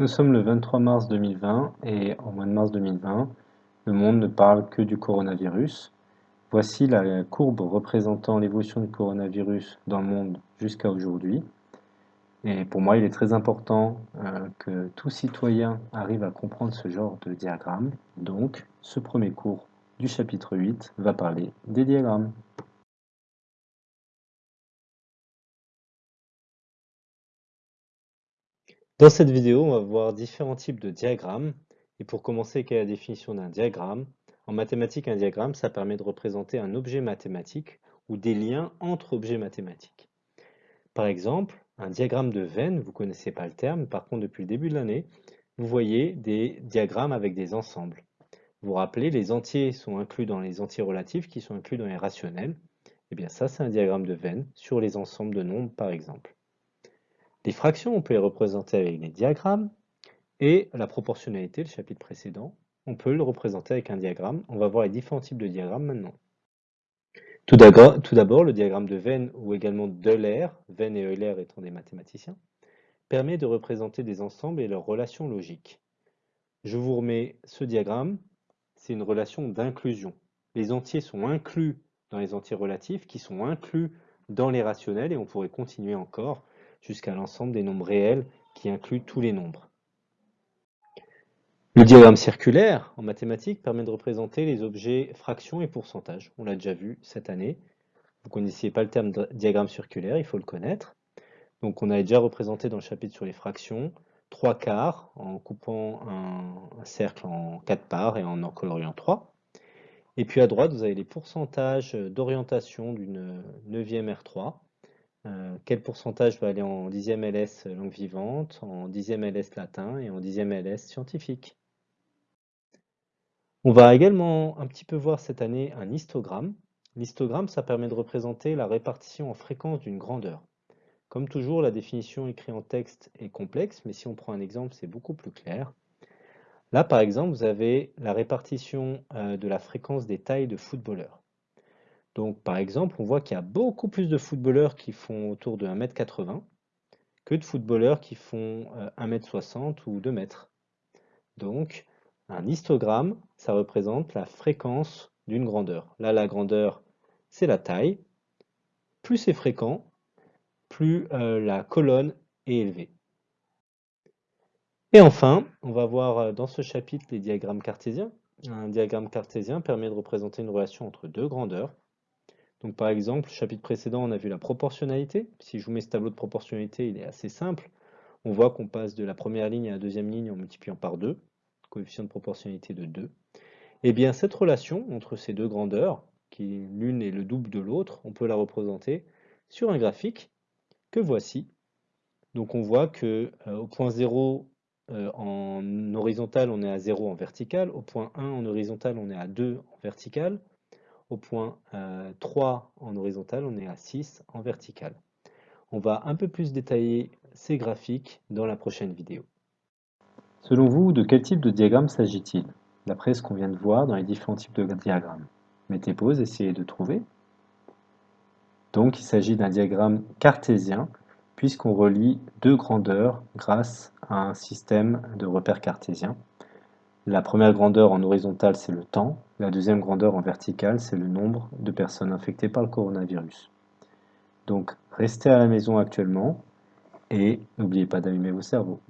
Nous sommes le 23 mars 2020 et en mois de mars 2020, le monde ne parle que du coronavirus. Voici la courbe représentant l'évolution du coronavirus dans le monde jusqu'à aujourd'hui. Et pour moi, il est très important euh, que tout citoyen arrive à comprendre ce genre de diagramme. Donc, ce premier cours du chapitre 8 va parler des diagrammes. Dans cette vidéo, on va voir différents types de diagrammes. Et pour commencer, quelle est la définition d'un diagramme? En mathématiques, un diagramme, ça permet de représenter un objet mathématique ou des liens entre objets mathématiques. Par exemple, un diagramme de veine, vous ne connaissez pas le terme, par contre depuis le début de l'année, vous voyez des diagrammes avec des ensembles. Vous vous rappelez, les entiers sont inclus dans les entiers relatifs qui sont inclus dans les rationnels. Et eh bien ça, c'est un diagramme de veine sur les ensembles de nombres, par exemple. Les fractions, on peut les représenter avec des diagrammes. Et la proportionnalité, le chapitre précédent, on peut le représenter avec un diagramme. On va voir les différents types de diagrammes maintenant. Tout d'abord, le diagramme de Venn ou également d'Euler, Venn et Euler étant des mathématiciens, permet de représenter des ensembles et leurs relations logiques. Je vous remets ce diagramme, c'est une relation d'inclusion. Les entiers sont inclus dans les entiers relatifs qui sont inclus dans les rationnels et on pourrait continuer encore jusqu'à l'ensemble des nombres réels qui inclut tous les nombres. Le diagramme circulaire en mathématiques permet de représenter les objets fractions et pourcentages. On l'a déjà vu cette année. Vous ne connaissiez pas le terme diagramme circulaire, il faut le connaître. Donc on a déjà représenté dans le chapitre sur les fractions trois quarts en coupant un, cercle en quatre parts et en en coloriant trois. Et puis à droite, vous avez les pourcentages d'orientation d'une neuvième R3 euh, quel pourcentage va aller en dixième LS langue vivante, en dixième LS latin et en dixième LS scientifique? On va également un petit peu voir cette année un histogramme. L'histogramme, ça permet de représenter la répartition en fréquence d'une grandeur. Comme toujours, la définition écrite en texte est complexe, mais si on prend un exemple, c'est beaucoup plus clair. Là, par exemple, vous avez la répartition euh, de la fréquence des tailles de footballeurs. Donc par exemple, on voit qu'il y a beaucoup plus de footballeurs qui font autour de 1m80 que de footballeurs qui font 1m60 euh, ou 2 m. Donc un histogramme, ça représente la fréquence d'une grandeur. Là, la grandeur, c'est la taille. Plus c'est fréquent, plus euh, la colonne est élevée. Et enfin, on va voir euh, dans ce chapitre les diagrammes cartésiens. Un diagramme cartésien permet de représenter une relation entre deux grandeurs. Par exemple, chapitre précédent, on a vu la proportionnalité. Si je vous mets ce tableau de proportionnalité, il est assez simple. On voit qu'on passe de la première ligne à la deuxième ligne en multipliant par 2, coefficient de proportionnalité de 2. Et eh bien cette relation entre ces deux grandeurs, qui l'une est le double de l'autre, on peut la représenter sur un graphique que voici. Donc on voit que euh, au point 0 euh, en horizontal, on est à 0 en vertical, au point 1 en horizontal, on est à 2 en vertical, au point 3 euh, en horizontal, on est à 6 en vertical. On va un peu plus détailler ces graphiques dans la prochaine vidéo. Selon vous, de quel type de diagramme s'agit-il? D'après ce qu'on vient de voir dans les différents types de diagrammes. Mettez pause, essayez de trouver. Donc il s'agit d'un diagramme cartésien, puisqu'on relie deux grandeurs grâce à un système de repères cartésiens. La première grandeur en horizontal, c'est le temps. La deuxième grandeur en verticale, c'est le nombre de personnes infectées par le coronavirus. Donc, restez à la maison actuellement et n'oubliez pas d'allumer vos cerveaux.